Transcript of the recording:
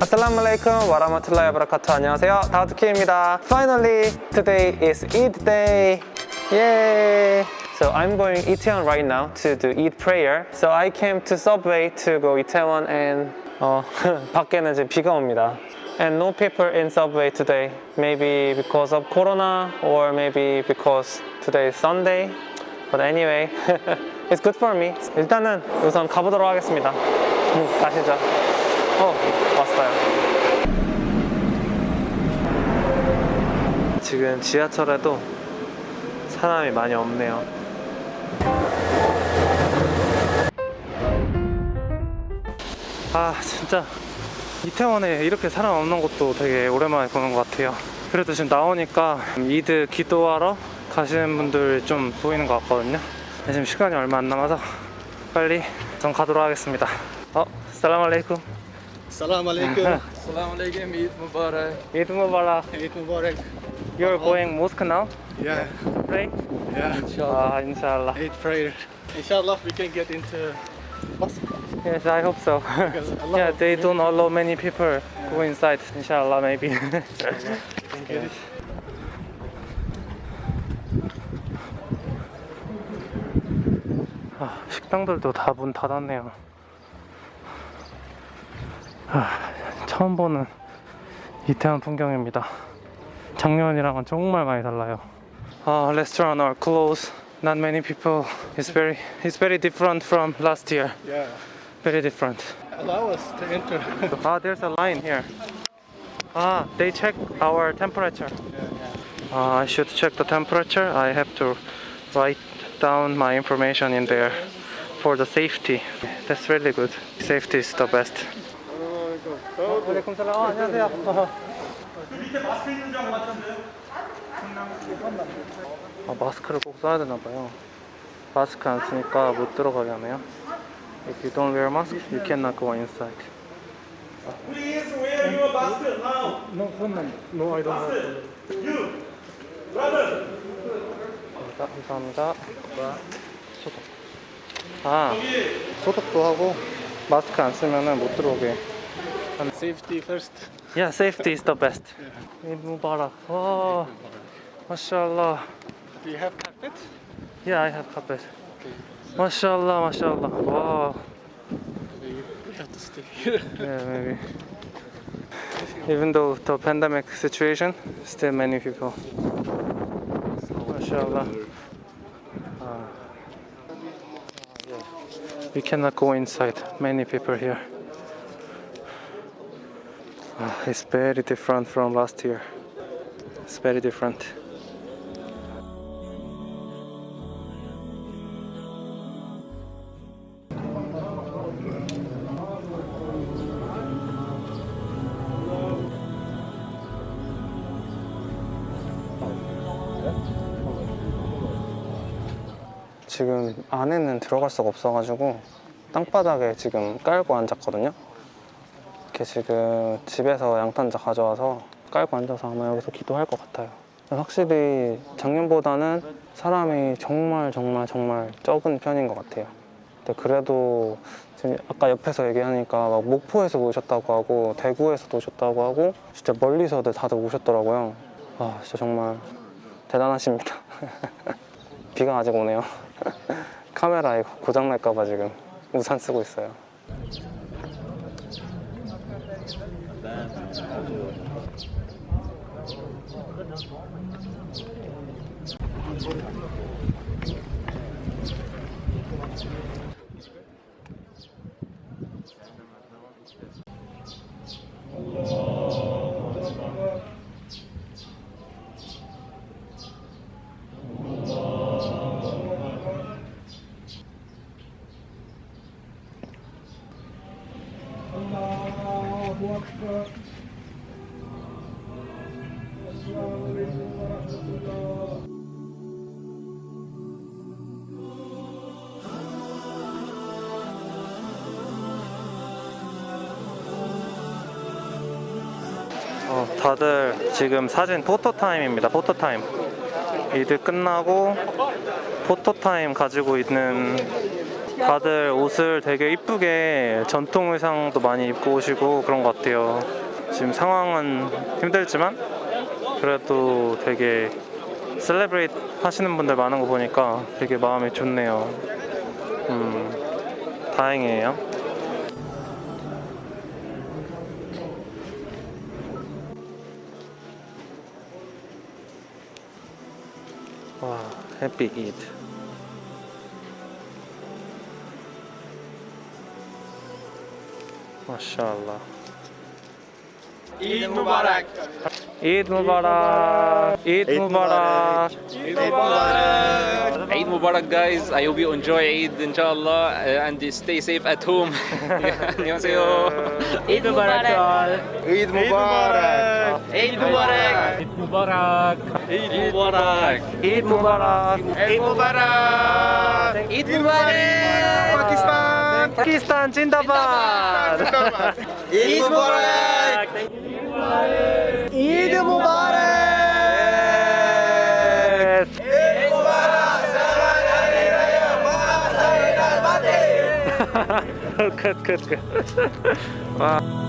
Assalamu alaikum wa rahmatullahi wa barakatuh. 안녕하세요. 다우트키입니다. Finally, today is Eid day. Yay! So I'm going Itaewon right now to do Eid prayer. So I came to Subway to go Itaewon and 어, 밖에는 이제 비가 옵니다. And no people in Subway today. Maybe because of Corona or maybe because today is Sunday. But anyway, it's good for me. 일단은 우선 가보도록 하겠습니다. 음, 가시죠. 어, 왔어요. 지금 지하철에도 사람이 많이 없네요. 아, 진짜 이태원에 이렇게 사람 없는 것도 되게 오랜만에 보는 것 같아요. 그래도 지금 나오니까 이드 기도하러 가시는 분들 좀 보이는 것 같거든요. 지금 시간이 얼마 안 남아서 빨리 전 가도록 하겠습니다. 어, 살람 알레이쿰. Salam alaikum. Salam alaikum. Eid Mubarak. Eid Mubarak. Eid Mubarak. You're going mosque now Yeah, to pray? yeah. Inshallah. Ah, inshallah. Eid prayer. Inshallah, we can get into mosque. Yes, I hope so. Yeah, they don't allow many people go inside. Inshallah, maybe. can get it. 아, 식당들도 다 문 닫았네요. 아, 처음 보는 이태원 풍경입니다. 작년이랑은 정말 많이 달라요. 아, restaurant are closed. Not many people. It's very, it's very different from last year. Yeah. Very different. Allow us to enter. Ah, there's a line here. Ah, they check our temperature. Uh, I should check the temperature. I have to write down my information in there for the safety. That's really good. Safety is the best. 알레이쿰 살람. 아, 안녕하세요. 아, 마스크를 꼭 써야 되나 봐요. 마스크 안 쓰니까 못 들어가게 하네요. If you don't wear mask, you cannot go inside. Please wear your mask now. No, no, I don't have. You, brother. 감사합니다. 소독. 아, 소독도 하고 마스크 안 쓰면은 못 들어오게. Safety first. Yeah, safety is the best. Eid Mubarak. 와, 마샬라. Do you have carpet? Yeah, I have carpet. 마샬라, 마샬라. 와, We have to stay here. yeah, maybe. Even though the pandemic situation, still many people. Mashallah. Uh, yeah. We cannot go inside. Many people here. Uh, it's very different from last year. It's very different. 지금 안에는 들어갈 수가 없어가지고 땅바닥에 지금 깔고 앉았거든요. 이렇게 지금 집에서 양탄자 가져와서 깔고 앉아서 아마 여기서 기도할 것 같아요. 확실히 작년보다는 사람이 정말 정말 정말 적은 편인 것 같아요. 근데 그래도 지금 아까 옆에서 얘기하니까 막 목포에서 오셨다고 하고 대구에서도 오셨다고 하고 진짜 멀리서도 다들 오셨더라고요. 아 진짜 정말 대단하십니다. 비가 아직 오네요. 카메라 이거 고장 날까봐 지금 우산 쓰고 있어요. 어, 다들 지금 사진 포토타임입니다. 포토타임. 이드 끝나고 포토타임 가지고 있는 다들 옷을 되게 이쁘게 전통 의상도 많이 입고 오시고 그런 것 같아요. 지금 상황은 힘들지만 그래도 되게 celebrate 하시는 분들 많은 거 보니까 되게 마음이 좋네요. 음, 다행이에요. 와, 해피. 이드 무바락. 이드 무바락. Eid Mubarak. Eid Mubarak, guys. I hope you enjoy Eid, inshallah, uh, and stay safe at home. 안녕하세요. 이드 무바락. Eid Mubarak. Eid Mubarak. Eid Mubarak. Eid Mubarak. 이드 무바락. Eid Mubarak. Eid Mubarak. Pakistan. Pakistan জিন্দাবাদ ঈদ মুবারক ঈদ মুবারক good, good, good. wow.